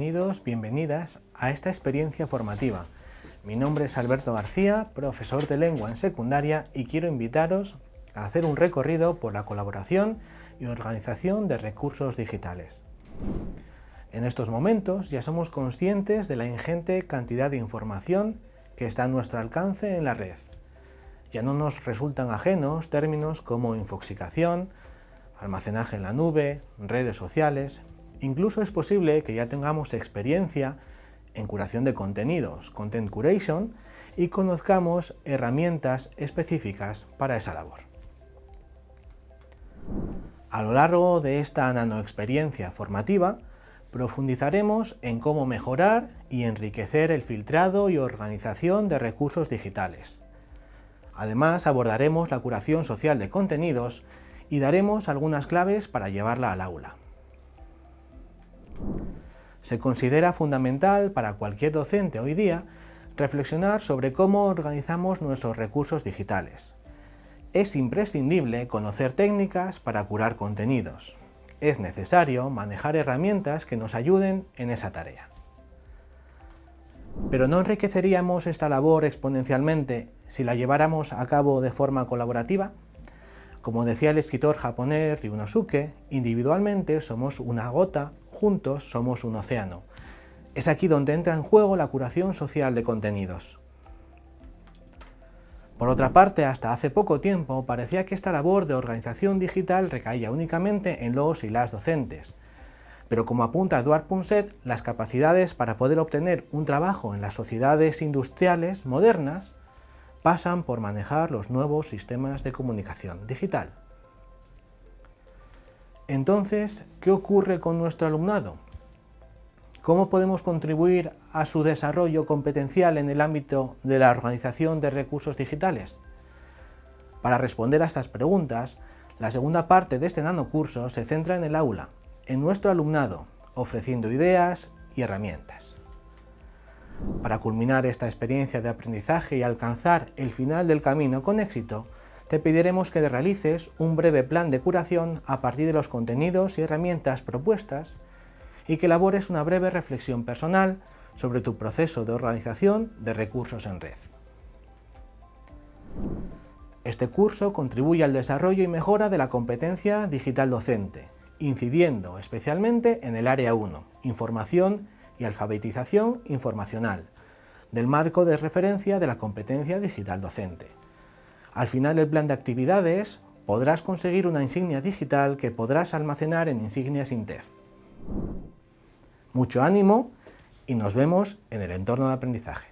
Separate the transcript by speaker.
Speaker 1: bienvenidos, bienvenidas a esta experiencia formativa. Mi nombre es Alberto García, profesor de lengua en secundaria y quiero invitaros a hacer un recorrido por la colaboración y organización de recursos digitales. En estos momentos ya somos conscientes de la ingente cantidad de información que está a nuestro alcance en la red. Ya no nos resultan ajenos términos como infoxicación, almacenaje en la nube, redes sociales, Incluso es posible que ya tengamos experiencia en curación de contenidos, Content Curation, y conozcamos herramientas específicas para esa labor. A lo largo de esta nanoexperiencia formativa, profundizaremos en cómo mejorar y enriquecer el filtrado y organización de recursos digitales. Además, abordaremos la curación social de contenidos y daremos algunas claves para llevarla al aula. Se considera fundamental para cualquier docente hoy día reflexionar sobre cómo organizamos nuestros recursos digitales. Es imprescindible conocer técnicas para curar contenidos. Es necesario manejar herramientas que nos ayuden en esa tarea. Pero ¿no enriqueceríamos esta labor exponencialmente si la lleváramos a cabo de forma colaborativa? Como decía el escritor japonés Ryunosuke, individualmente somos una gota, juntos somos un océano. Es aquí donde entra en juego la curación social de contenidos. Por otra parte, hasta hace poco tiempo parecía que esta labor de organización digital recaía únicamente en los y las docentes. Pero como apunta Eduard Punset, las capacidades para poder obtener un trabajo en las sociedades industriales modernas pasan por manejar los nuevos sistemas de comunicación digital. Entonces, ¿qué ocurre con nuestro alumnado? ¿Cómo podemos contribuir a su desarrollo competencial en el ámbito de la organización de recursos digitales? Para responder a estas preguntas, la segunda parte de este nanocurso se centra en el aula, en nuestro alumnado, ofreciendo ideas y herramientas. Para culminar esta experiencia de aprendizaje y alcanzar el final del camino con éxito, te pediremos que realices un breve plan de curación a partir de los contenidos y herramientas propuestas y que elabores una breve reflexión personal sobre tu proceso de organización de recursos en red. Este curso contribuye al desarrollo y mejora de la competencia digital docente, incidiendo especialmente en el área 1, información y alfabetización informacional, del marco de referencia de la competencia digital docente. Al final del plan de actividades podrás conseguir una insignia digital que podrás almacenar en Insignias Intef. Mucho ánimo y nos vemos en el entorno de aprendizaje.